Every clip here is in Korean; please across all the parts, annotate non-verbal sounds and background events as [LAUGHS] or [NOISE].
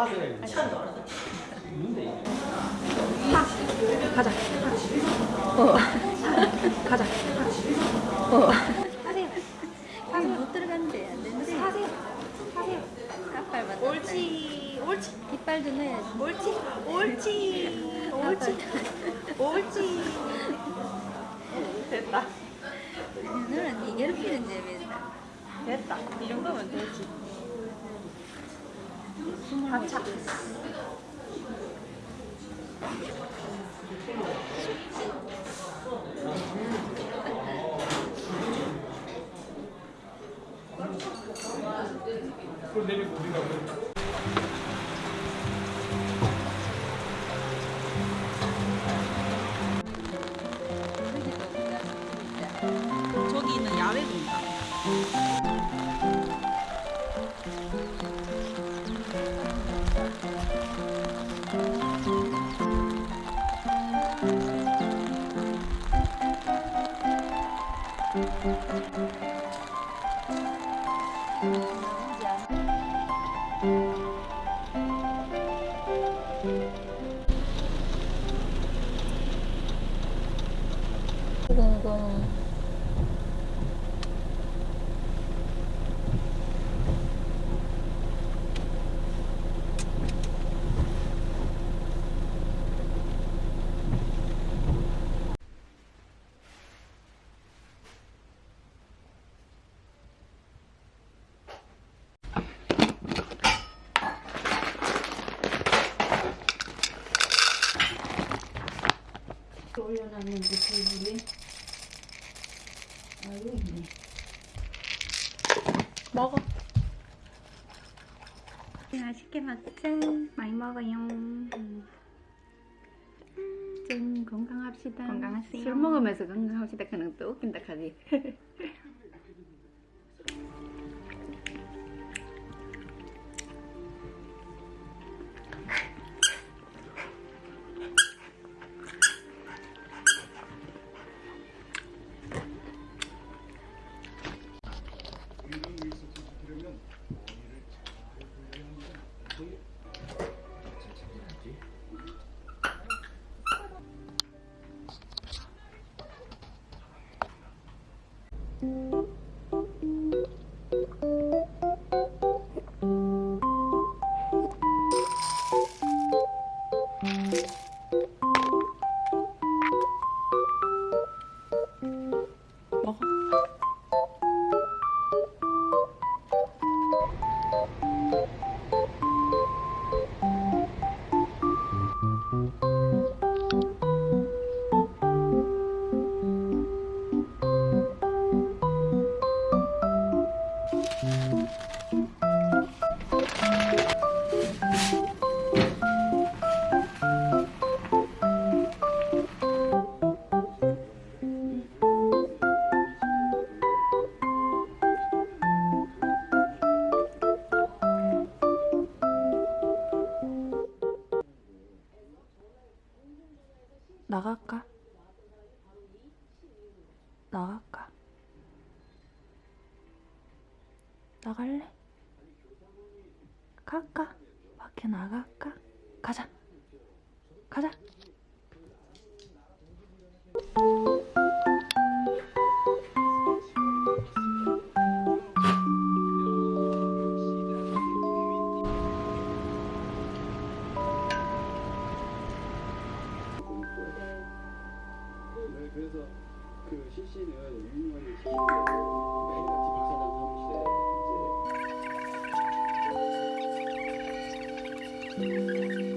가세요. 가자. 어. 가자. 어. 하세요. 방못 들어갔는데 안 되는데. 하세요. 하세요. 까빨 맞 옳지. 옳지. 이빨도 넣어야지. 옳지. 옳지. 옳지. 옳지. 됐다. 너는 니 괴롭히는데 왜 됐다. 이 정도면 되지. 하차. 그럼 내일 우리가 了。 올려놨는데 테이블에 아 여기 있네 먹어. 맛있게 먹자 많이 먹어요. 좀 건강합시다 건강하세요. 술 먹으면서 건강합시다 그는 또 웃긴다 카지 [LAUGHS] 나갈까? 나갈까? 나갈래? 갈까? 밖에 나갈까? 가자. 가자. Música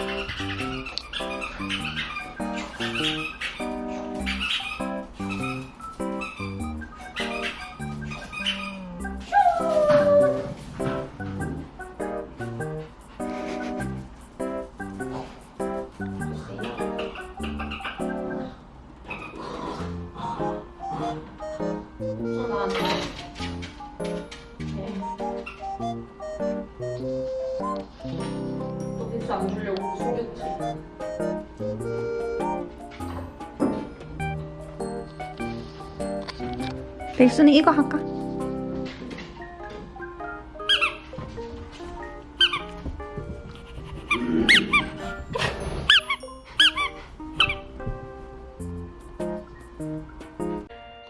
너 백수 안 주려고 숨겼지? 백수는 이거 할까?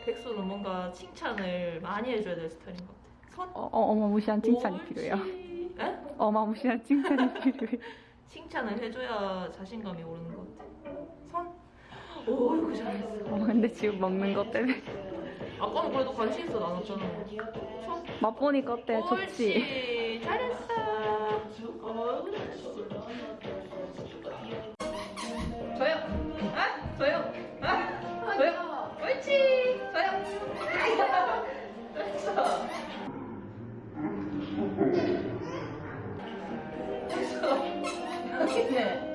백수는 뭔가 칭찬을 많이 해줘야 될 스타일인 것 같아. 선? 어, 어, 어마무시한 칭찬이 옳지. 필요해요. 에? 어마무시한 칭찬이 필요해. 칭찬을 해줘야 자신감이 오르는 것 같아. 선? 오, 이거 잘했어. 어, 근데 지금 먹는 것 때문에 아까는 그래도 관심 있어 나눴잖아. 손. 맛보니까 어때? 좋지? 옳지. 잘했어. 어, 됐어. 여기네.